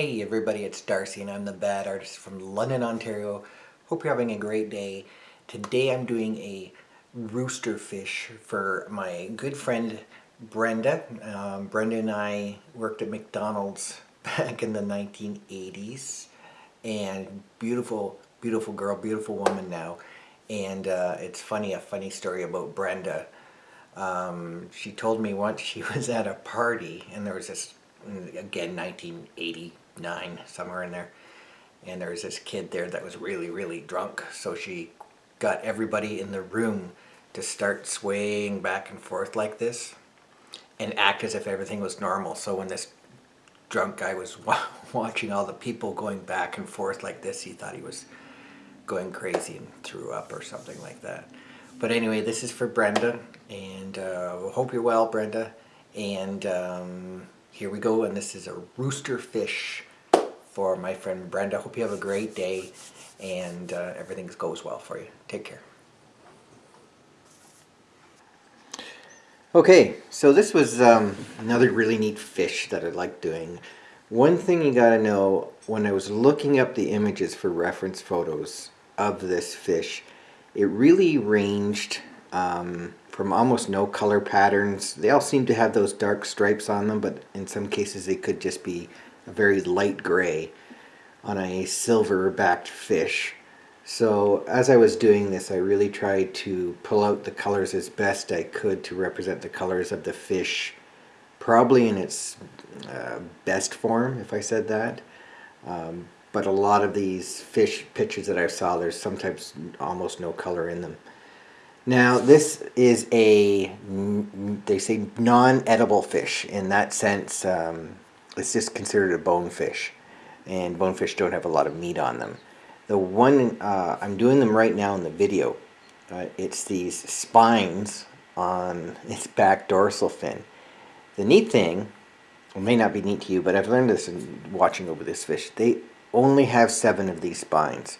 Hey everybody, it's Darcy and I'm the Bad Artist from London, Ontario. Hope you're having a great day. Today I'm doing a rooster fish for my good friend Brenda. Um, Brenda and I worked at McDonald's back in the 1980s and beautiful, beautiful girl, beautiful woman now. And uh, it's funny, a funny story about Brenda. Um, she told me once she was at a party and there was this again 1989 somewhere in there. And there was this kid there that was really really drunk so she got everybody in the room to start swaying back and forth like this and act as if everything was normal. So when this drunk guy was watching all the people going back and forth like this he thought he was going crazy and threw up or something like that. But anyway this is for Brenda and uh, hope you're well Brenda. And um, here we go, and this is a rooster fish for my friend Brenda. Hope you have a great day and uh, everything goes well for you. Take care. Okay, so this was um, another really neat fish that I like doing. One thing you gotta know, when I was looking up the images for reference photos of this fish, it really ranged um, from almost no color patterns. They all seem to have those dark stripes on them, but in some cases they could just be a very light gray on a silver backed fish. So as I was doing this, I really tried to pull out the colors as best I could to represent the colors of the fish, probably in its uh, best form, if I said that. Um, but a lot of these fish pictures that I saw, there's sometimes almost no color in them. Now this is a, they say non-edible fish. In that sense, um, it's just considered a bonefish. And bonefish don't have a lot of meat on them. The one, uh, I'm doing them right now in the video. Uh, it's these spines on its back dorsal fin. The neat thing, may not be neat to you, but I've learned this in watching over this fish. They only have seven of these spines.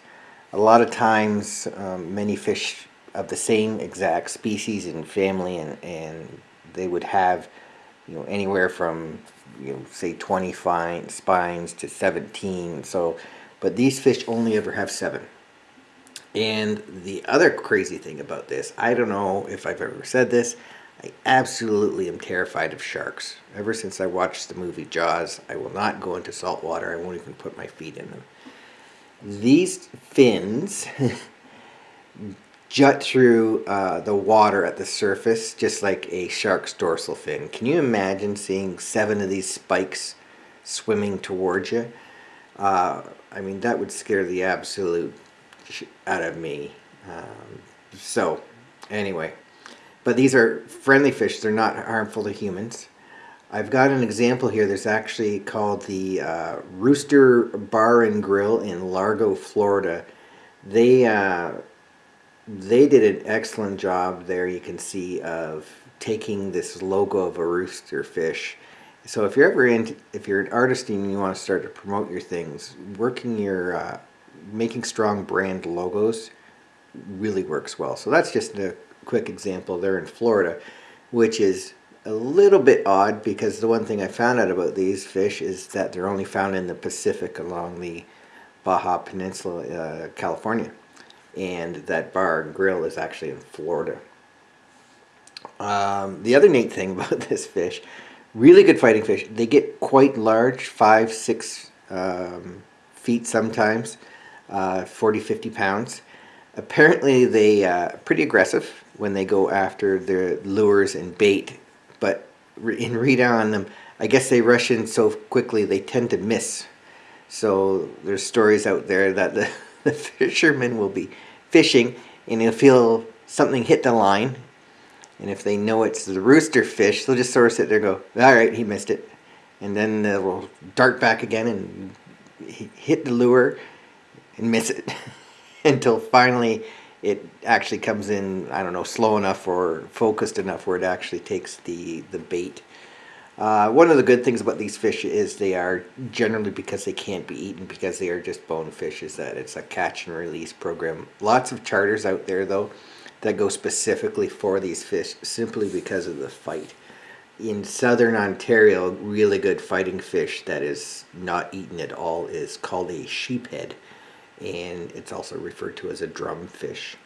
A lot of times, um, many fish of the same exact species and family and, and they would have you know anywhere from you know say 20 fine spines to 17 so but these fish only ever have seven. And the other crazy thing about this I don't know if I've ever said this I absolutely am terrified of sharks. Ever since I watched the movie Jaws I will not go into salt water I won't even put my feet in them. These fins jut through uh, the water at the surface just like a shark's dorsal fin. Can you imagine seeing seven of these spikes swimming towards you? Uh, I mean, that would scare the absolute out of me. Um, so, anyway. But these are friendly fish. They're not harmful to humans. I've got an example here. that's actually called the uh, Rooster Bar and Grill in Largo, Florida. They uh, they did an excellent job there you can see of taking this logo of a rooster fish. So if you're ever in if you're an artist and you want to start to promote your things working your uh, making strong brand logos really works well. So that's just a quick example there in Florida which is a little bit odd because the one thing I found out about these fish is that they're only found in the Pacific along the Baja Peninsula, uh, California and that bar and grill is actually in Florida. Um, the other neat thing about this fish, really good fighting fish, they get quite large, five, six um, feet sometimes, uh, 40, 50 pounds. Apparently they uh, pretty aggressive when they go after their lures and bait, but in read on them, I guess they rush in so quickly they tend to miss. So there's stories out there that the the fishermen will be fishing and they'll feel something hit the line. And if they know it's the rooster fish they'll just sort of sit there and go alright he missed it. And then they'll dart back again and hit the lure and miss it until finally it actually comes in I don't know slow enough or focused enough where it actually takes the the bait uh, one of the good things about these fish is they are generally because they can't be eaten because they are just bonefish is that it's a catch and release program. Lots of charters out there though that go specifically for these fish simply because of the fight. in southern Ontario, really good fighting fish that is not eaten at all is called a sheephead, and it's also referred to as a drumfish.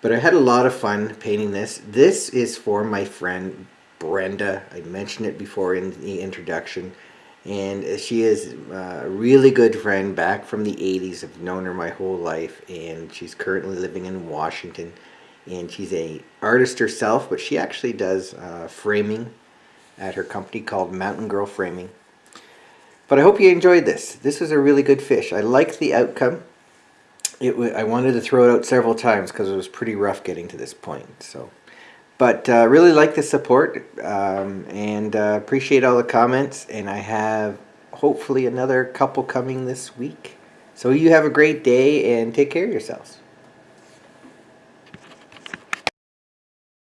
But I had a lot of fun painting this. This is for my friend Brenda. I mentioned it before in the introduction. And she is a really good friend back from the 80s. I've known her my whole life and she's currently living in Washington. And she's a artist herself, but she actually does uh, framing at her company called Mountain Girl Framing. But I hope you enjoyed this. This was a really good fish. I like the outcome. It I wanted to throw it out several times because it was pretty rough getting to this point. So, But uh, really like the support um, and uh, appreciate all the comments. And I have hopefully another couple coming this week. So you have a great day and take care of yourselves.